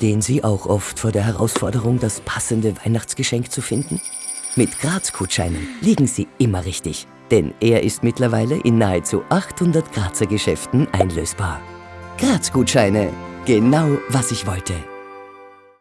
Stehen Sie auch oft vor der Herausforderung, das passende Weihnachtsgeschenk zu finden? Mit Graz-Gutscheinen liegen Sie immer richtig, denn er ist mittlerweile in nahezu 800 Grazer Geschäften einlösbar. Graz-Gutscheine, genau was ich wollte.